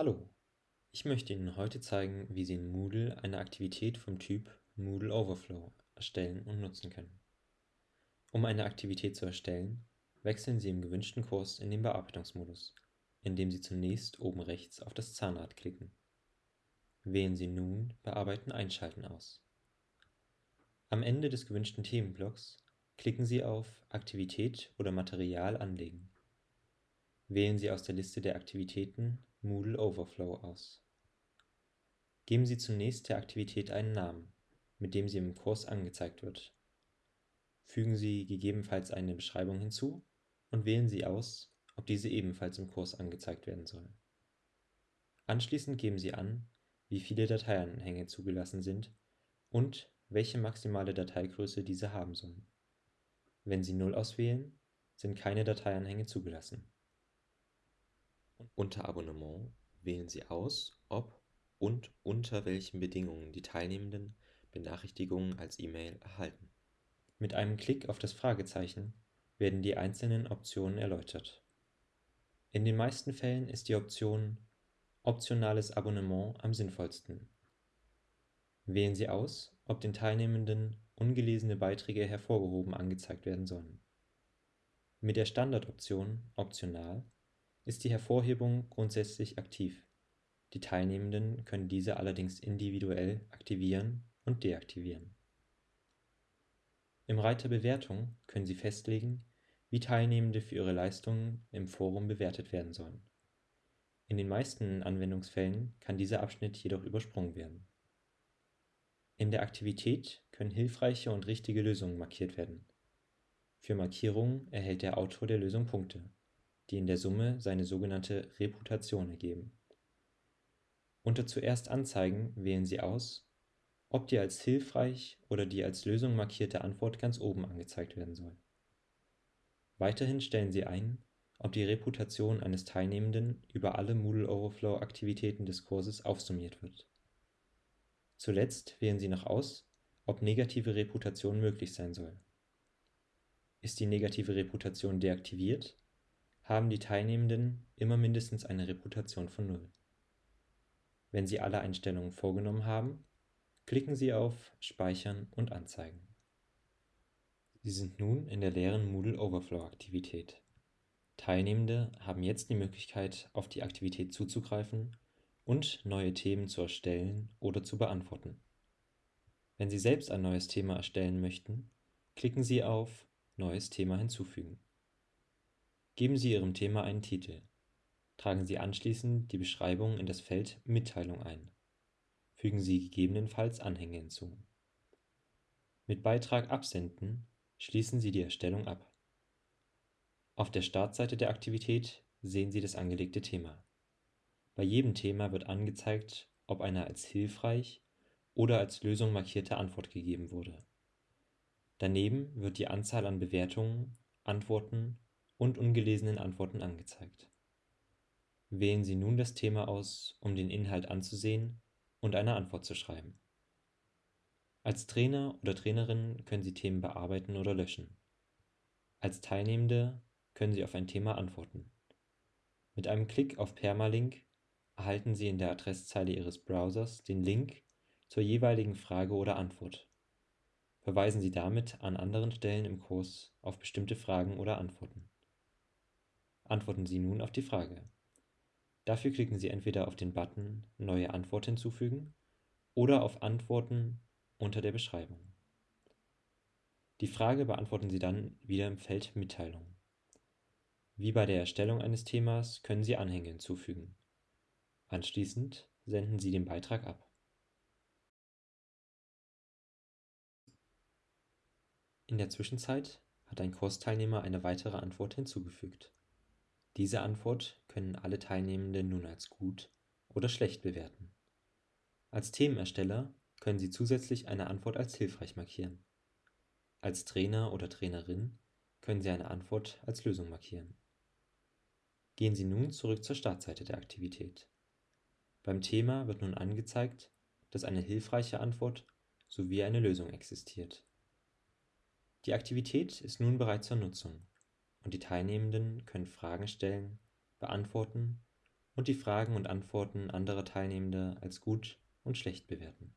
Hallo, ich möchte Ihnen heute zeigen, wie Sie in Moodle eine Aktivität vom Typ Moodle Overflow erstellen und nutzen können. Um eine Aktivität zu erstellen, wechseln Sie im gewünschten Kurs in den Bearbeitungsmodus, indem Sie zunächst oben rechts auf das Zahnrad klicken. Wählen Sie nun Bearbeiten einschalten aus. Am Ende des gewünschten Themenblocks klicken Sie auf Aktivität oder Material anlegen. Wählen Sie aus der Liste der Aktivitäten Moodle Overflow aus. Geben Sie zunächst der Aktivität einen Namen, mit dem sie im Kurs angezeigt wird. Fügen Sie gegebenenfalls eine Beschreibung hinzu und wählen Sie aus, ob diese ebenfalls im Kurs angezeigt werden soll. Anschließend geben Sie an, wie viele Dateianhänge zugelassen sind und welche maximale Dateigröße diese haben sollen. Wenn Sie 0 auswählen, sind keine Dateianhänge zugelassen. Unter Abonnement wählen Sie aus, ob und unter welchen Bedingungen die Teilnehmenden Benachrichtigungen als E-Mail erhalten. Mit einem Klick auf das Fragezeichen werden die einzelnen Optionen erläutert. In den meisten Fällen ist die Option Optionales Abonnement am sinnvollsten. Wählen Sie aus, ob den Teilnehmenden ungelesene Beiträge hervorgehoben angezeigt werden sollen. Mit der Standardoption Optional ist die Hervorhebung grundsätzlich aktiv, die Teilnehmenden können diese allerdings individuell aktivieren und deaktivieren. Im Reiter Bewertung können Sie festlegen, wie Teilnehmende für ihre Leistungen im Forum bewertet werden sollen. In den meisten Anwendungsfällen kann dieser Abschnitt jedoch übersprungen werden. In der Aktivität können hilfreiche und richtige Lösungen markiert werden. Für Markierungen erhält der Autor der Lösung Punkte die in der Summe seine sogenannte Reputation ergeben. Unter Zuerst anzeigen wählen Sie aus, ob die als hilfreich oder die als Lösung markierte Antwort ganz oben angezeigt werden soll. Weiterhin stellen Sie ein, ob die Reputation eines Teilnehmenden über alle Moodle Overflow Aktivitäten des Kurses aufsummiert wird. Zuletzt wählen Sie noch aus, ob negative Reputation möglich sein soll. Ist die negative Reputation deaktiviert, haben die Teilnehmenden immer mindestens eine Reputation von Null. Wenn Sie alle Einstellungen vorgenommen haben, klicken Sie auf Speichern und Anzeigen. Sie sind nun in der leeren Moodle Overflow Aktivität. Teilnehmende haben jetzt die Möglichkeit, auf die Aktivität zuzugreifen und neue Themen zu erstellen oder zu beantworten. Wenn Sie selbst ein neues Thema erstellen möchten, klicken Sie auf Neues Thema hinzufügen. Geben Sie Ihrem Thema einen Titel. Tragen Sie anschließend die Beschreibung in das Feld Mitteilung ein. Fügen Sie gegebenenfalls Anhänge hinzu. Mit Beitrag Absenden schließen Sie die Erstellung ab. Auf der Startseite der Aktivität sehen Sie das angelegte Thema. Bei jedem Thema wird angezeigt, ob eine als hilfreich oder als Lösung markierte Antwort gegeben wurde. Daneben wird die Anzahl an Bewertungen, Antworten und ungelesenen Antworten angezeigt. Wählen Sie nun das Thema aus, um den Inhalt anzusehen und eine Antwort zu schreiben. Als Trainer oder Trainerin können Sie Themen bearbeiten oder löschen. Als Teilnehmende können Sie auf ein Thema antworten. Mit einem Klick auf Permalink erhalten Sie in der Adresszeile Ihres Browsers den Link zur jeweiligen Frage oder Antwort. Verweisen Sie damit an anderen Stellen im Kurs auf bestimmte Fragen oder Antworten. Antworten Sie nun auf die Frage. Dafür klicken Sie entweder auf den Button Neue Antwort hinzufügen oder auf Antworten unter der Beschreibung. Die Frage beantworten Sie dann wieder im Feld Mitteilung. Wie bei der Erstellung eines Themas können Sie Anhänge hinzufügen. Anschließend senden Sie den Beitrag ab. In der Zwischenzeit hat ein Kursteilnehmer eine weitere Antwort hinzugefügt. Diese Antwort können alle Teilnehmenden nun als gut oder schlecht bewerten. Als Themenersteller können Sie zusätzlich eine Antwort als hilfreich markieren. Als Trainer oder Trainerin können Sie eine Antwort als Lösung markieren. Gehen Sie nun zurück zur Startseite der Aktivität. Beim Thema wird nun angezeigt, dass eine hilfreiche Antwort sowie eine Lösung existiert. Die Aktivität ist nun bereit zur Nutzung und die Teilnehmenden können Fragen stellen, beantworten und die Fragen und Antworten anderer Teilnehmender als gut und schlecht bewerten